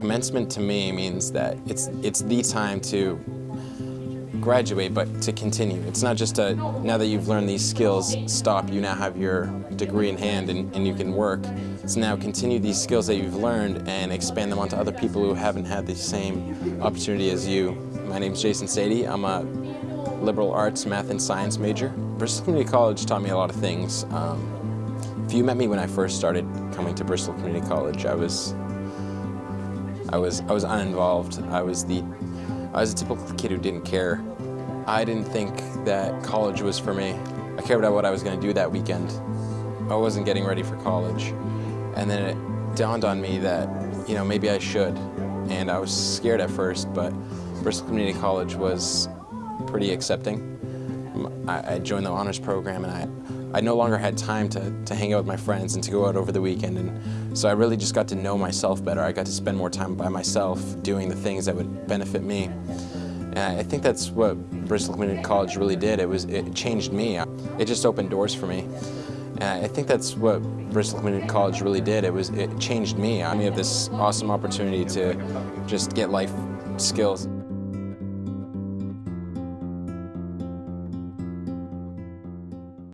Commencement to me means that it's, it's the time to graduate, but to continue. It's not just a, now that you've learned these skills, stop, you now have your degree in hand and, and you can work. It's now continue these skills that you've learned and expand them onto other people who haven't had the same opportunity as you. My name's Jason Sadie. I'm a liberal arts, math, and science major. Bristol Community College taught me a lot of things. Um, if you met me when I first started coming to Bristol Community College, I was I was I was uninvolved. I was the I was a typical kid who didn't care. I didn't think that college was for me. I cared about what I was going to do that weekend. I wasn't getting ready for college. And then it dawned on me that, you know, maybe I should. And I was scared at first, but Bristol Community College was pretty accepting. I, I joined the honors program and I, I no longer had time to, to hang out with my friends and to go out over the weekend. And so I really just got to know myself better. I got to spend more time by myself doing the things that would benefit me. And I think that's what Bristol Community College really did. It was it changed me. It just opened doors for me. And I think that's what Bristol Community College really did. It was it changed me. I mean, have this awesome opportunity to just get life skills.